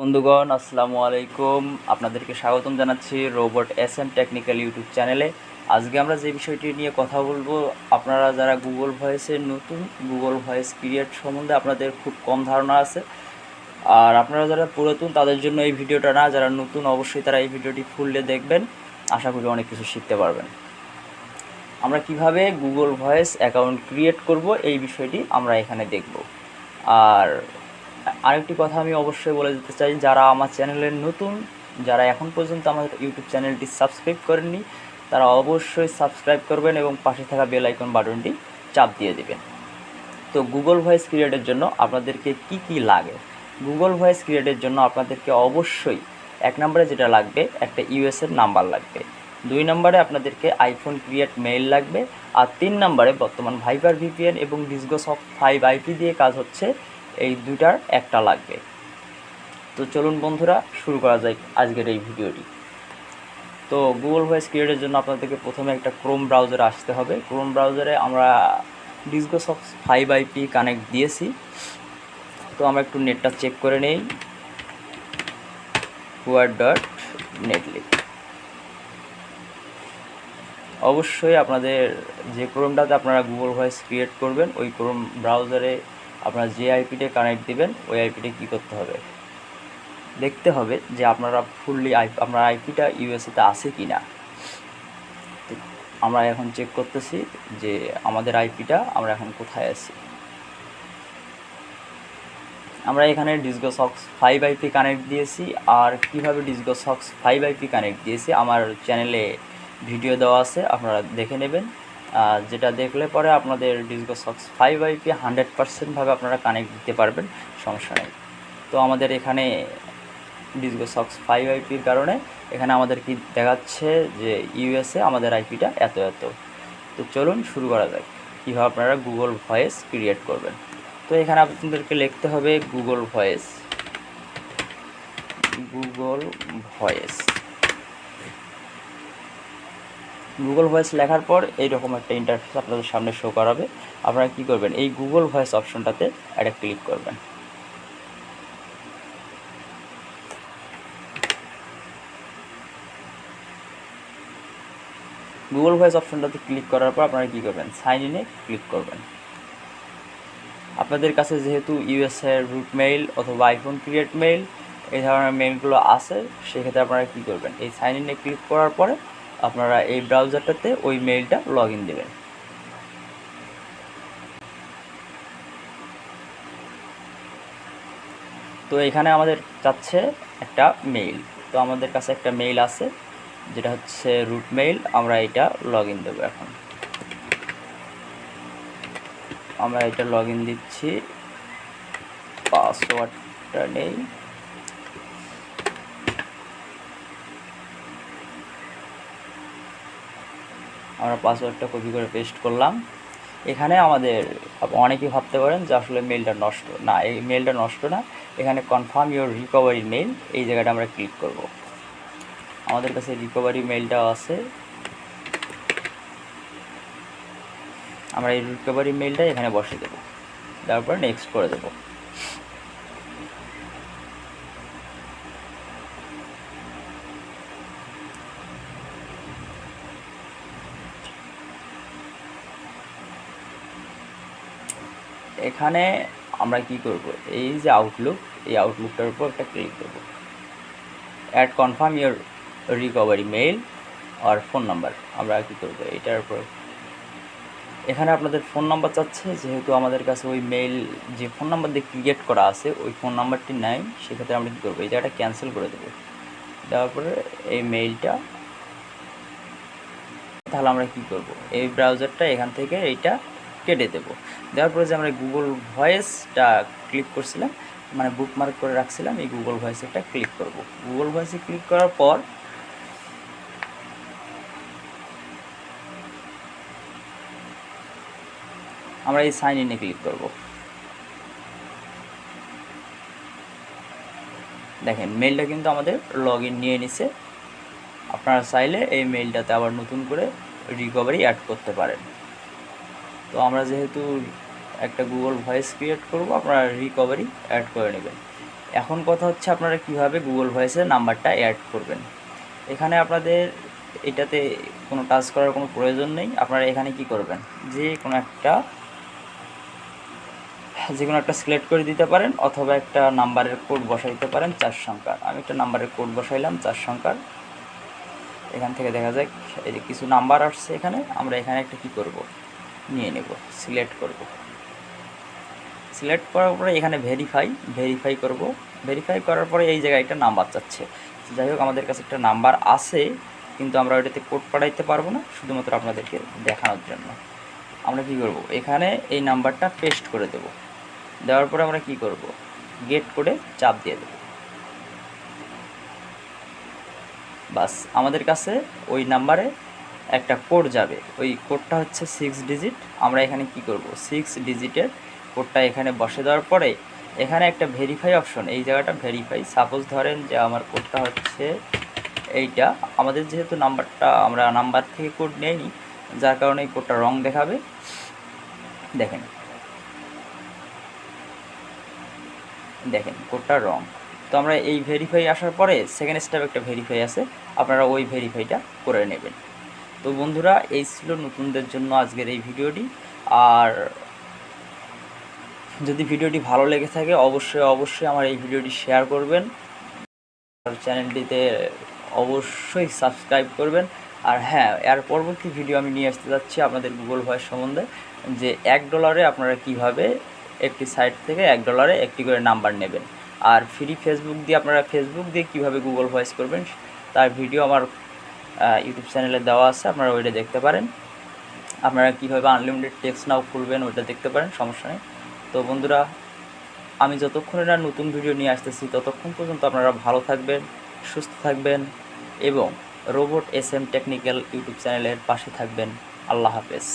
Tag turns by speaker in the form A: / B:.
A: বন্ধুগণ, আসসালামু আলাইকুম। আপনাদেরকে স্বাগতম জানাচ্ছি robot S M technical YouTube চ্যানেলে। আজকে আমরা যে বিষয়টি নিয়ে কথা বলব, আপনারা যারা গুগল ভয়েসের নতুন, গুগল ভয়েস ক্রিয়েট সম্বন্ধে আপনাদের খুব কম ধারণা আছে। আর আপনারা যারা পুরাতন, তাদের জন্য এই ভিডিওটা না, যারা নতুন, অবশ্যই তারা এই ভিডিওটি ফুললে দেখবেন। আশা করি অনেক কিছু শিখতে পারবেন। আমরা কীভাবে গুগল ভয়েস অ্যাকাউন্ট ক্রিয়েট করব, এই বিষয়টি আমরা এখানে দেখব। আর আরেকটি কথা আমি অবশ্যই বলে দিতে চাই, যারা আমার চ্যানেলের নতুন, যারা এখন পর্যন্ত আমার ইউটিউব চ্যানেলটি সাবস্ক্রাইব করেননি, তারা অবশ্যই সাবস্ক্রাইব করবেন এবং পাশে থাকা বেল আইকন বাটনটি চাপ দিয়ে দেবেন। তো গুগল ভয়েস ক্রিয়েটের জন্য আপনাদেরকে কি কি লাগে? গুগল ভয়েস ক্রিয়েটের জন্য আপনাদেরকে অবশ্যই এক নম্বরে যেটা লাগবে, একটা ইউএসের নাম্বার লাগবে। দুই নম্বরে আপনাদেরকে আইফোন ক্রিয়েট মেইল লাগবে। আর তিন নম্বরে বর্তমান ভাইবার ভিপিএন এবং ডিসগোস অফ ফাইভ আইপি দিয়ে কাজ হচ্ছে এই দুটার একটা লাগবে। তো চলুন বন্ধুরা, শুরু করা যায় আজকের এই ভিডিওটি। তো গুগল ভয়েস ক্রিয়েটের জন্য আপনাদেরকে প্রথমে একটা ক্রোম ব্রাউজারে আসতে হবে। ক্রোম ব্রাউজারে আমরা Disgos of five IP connect দিয়েছি। তো আমরা একটু নেটটা চেক করে নেই। হুয়ার ডট নেটলিক অবশ্যই আপনাদের যে ক্রোমটাতে আপনারা গুগল ভয়েস ক্রিয়েট করবেন, ওই ক্রোম ব্রাউজারে আপনারা যে আইপিতে কানেক্ট দিবেন, ওই আইপিতে কী করতে হবে? দেখতে হবে যে আপনারা ফুললি আই, আপনার আইপিটা ইউএসএতে আছে কি না আমরা এখন চেক করতেছি যে আমাদের আইপিটা আমরা এখন কোথায় আছি। আমরা এখানে Disgo socks five IP connect দিয়েছি, আর কীভাবে Disgo socks five IP connect দিয়েছি, আমার চ্যানেলে ভিডিও দেওয়া আছে, আপনারা দেখে নেবেন। যেটা দেখলে পরে আপনাদের Disgo socks five IP hundred পার্সেন্টভাবে আপনারা কানেক্ট দিতে পারবেন, সমস্যা নেই। তো আমাদের এখানে ডিসগো সক্স ফাইভ আইপির কারণে এখানে আমাদের কি দেখাচ্ছে যে ইউএসএ আমাদের আইপিটা এত এত। তো চলুন শুরু করা যাক, কীভাবে আপনারা গুগল ভয়েস ক্রিয়েট করবেন। তো এখানে আপনাদেরকে লিখতে হবে Google voice. Google voice. Google voice লেখার পর এইরকম একটা ইন্টারফেস আপনাদের সামনে শো করাবে। আপনারা কি করবেন? এই গুগল ভয়েস অপশনটাতে একটা ক্লিক করবেন। গুগল ভয়েস অপশনটাতে ক্লিক করার পর আপনারা কী করবেন? সাইন ইনে ক্লিক করবেন। আপনাদের কাছে যেহেতু ইউএসএর রুট মেইল অথবা আইফোন ক্রিয়েট মেইল এই ধরনের মেইলগুলো আছে, সেক্ষেত্রে আপনারা কী করবেন? এই সাইন ইনে ক্লিক করার পরে আপনারা এই ব্রাউজারটাতে ওই মেইলটা লগ ইন দেবেন। তো এখানে আমাদের চাচ্ছে একটা মেইল তো আমাদের কাছে একটা মেইল আছে, যেটা হচ্ছে রুট মেইল আমরা এটা লগ ইন দেবো এখন। আমরা এটা লগ ইন দিচ্ছি। পাসওয়ার্ডটা নেই। আমরা পাসওয়ার্ডটা কপি করে পেস্ট করলাম। এখানে আমাদের অনেকেই ভাবতে পারেন যে আসলে মেলটা নষ্ট, না, এই মেলটা নষ্ট না। এখানে কনফার্ম ইউর রিকভারি মেল এই জায়গাটা আমরা ক্লিক করব। আমাদের কাছে রিকভারি মেলটাও আছে। আমরা এই রিকভারি মেলটা এখানে বসে দেবো। তারপর নেক্সট করে দেবো। এখানে আমরা কি করব? এই যে আউটলুক এই আউটলুকটার উপর একটা ক্লিক করব। Add confirm your recovery mail R phone number আমরা কী করব? এটার উপর। এখানে আপনাদের ফোন নাম্বার চাচ্ছে, যেহেতু আমাদের কাছে ওই মেইল যে ফোন নাম্বার দিয়ে ক্রিয়েট করা আছে, ওই ফোন নাম্বারটি নাই, সেক্ষেত্রে আমরা কী করব? এই জায়গাটা ক্যান্সেল করে দেবো। দেওয়ার পরে এই মেইলটা তাহলে আমরা কী করব? এই ব্রাউজারটা এখান থেকে এইটা কেটে দেবো। দেওয়ার পরে যে আমরা গুগল ভয়েসটা ক্লিক করছিলাম মানে বুকমার্ক করে রাখছিলাম, এই গুগল ভয়েসে একটা ক্লিক করব। গুগল ভয়েসে ক্লিক করার পর আমরা এই সাইন ইনে ক্লিক করব। দেখেন মেলটা কিন্তু আমাদের লগ ইন নিয়ে নিছে। আপনারা চাইলে এই মেলটাতে আবার নতুন করে রিকভারি অ্যাড করতে পারেন। তো আমরা যেহেতু একটা গুগল ভয়েস ক্রিয়েট করব, আপনারা রিকভারি অ্যাড করে নেবেন। এখন কথা হচ্ছে আপনারা কীভাবে গুগল ভয়েসের নাম্বারটা অ্যাড করবেন। এখানে আপনাদের এটাতে কোনো টাচ করার কোনো প্রয়োজন নেই। আপনারা এখানে কি করবেন? যে কোনো একটা, যে কোনো একটা সিলেক্ট করে দিতে পারেন অথবা একটা নাম্বারের কোড বসাই দিতে পারেন চার সংখ্যার। আমি একটা নাম্বারের কোড বসাইলাম চার সংখ্যার। এখান থেকে দেখা যাক, এই যে কিছু নাম্বার আসছে এখানে, আমরা এখানে একটা কি করব? নিয়ে নেব সিলেক্ট করব। সিলেক্ট করার পরে এখানে ভেরিফাই ভেরিফাই করব। ভেরিফাই করার পরে এই জায়গায় একটা নাম্বার চাচ্ছে যাই হোক, আমাদের কাছে একটা নাম্বার আছে, কিন্তু আমরা ওইটাতে কোড পাঠাইতে পারব না, শুধুমাত্র আপনাদেরকে দেখানোর জন্য। আমরা কি করব? এখানে এই নাম্বারটা পেস্ট করে দেব। দেওয়ার পরে আমরা কি করব? গেট করে চাপ দিয়ে দেব। বাস, আমাদের কাছে ওই নাম্বারে একটা কোড যাবে। ওই কোডটা হচ্ছে সিক্স ডিজিট আমরা এখানে কি করব? সিক্স ডিজিটের কোডটা এখানে বসে দেওয়ার পরে এখানে একটা ভেরিফাই অপশন এই জায়গাটা ভেরিফাই সাপোজ ধরেন যে আমার কোডটা হচ্ছে এইটা। আমাদের যেহেতু নাম্বারটা, আমরা নাম্বার থেকে কোড নেইনি যার কারণে এই কোডটা রং দেখাবে। দেখেন। দেখেন, কোডটা রং তো আমরা এই ভেরিফাই আসার পরে সেকেন্ড স্টেপ একটা ভেরিফাই আছে। আপনারা ওই ভেরিফাইটা করে নেবেন। তো বন্ধুরা, এই ছিল নতুনদের জন্য আজকের এই ভিডিওটি। আর যদি ভিডিওটি ভালো লেগে থাকে, অবশ্যই অবশ্যই আমার এই ভিডিওটি শেয়ার করবেন। আর চ্যানেলটিতে অবশ্যই সাবস্ক্রাইব করবেন। আর হ্যাঁ এর পরবর্তী ভিডিও আমি নিয়ে আসতে যাচ্ছি আপনাদের গুগল ভয়েস সম্বন্ধে, যে এক ডলারে আপনারা কীভাবে একটি সাইট থেকে এক ডলারে একটি করে নাম্বার নেবেন। আর ফ্রি ফেসবুক দিয়ে আপনারা ফেসবুক দিয়ে কীভাবে গুগল ভয়েস করবেন, তার ভিডিও আমার ইউটিউব চ্যানেলে দেওয়া আছে, আপনারা ওইটা দেখতে পারেন। আপনারা কীভাবে আনলিমিটেড টেক্সট নাও খুলবেন, ওইটা দেখতে পারেন, সমস্যা নেই। তো বন্ধুরা, আমি যতক্ষণ না নতুন ভিডিও নিয়ে আসতেছি, ততক্ষণ পর্যন্ত আপনারা ভালো থাকবেন, সুস্থ থাকবেন এবং robot S M technical YouTube চ্যানেলের পাশে থাকবেন। আল্লাহ হাফেজ।